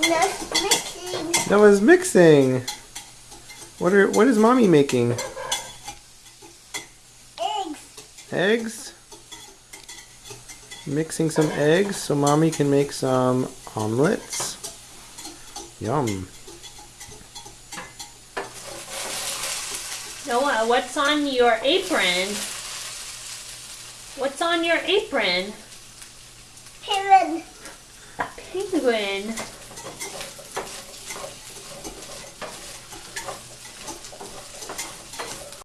That's mixing. Mixing. What are what is mommy making? Eggs. Eggs? Mixing some eggs so mommy can make some omelets. Yum. Noah, what's on your apron? What's on your apron? Penguin. A penguin.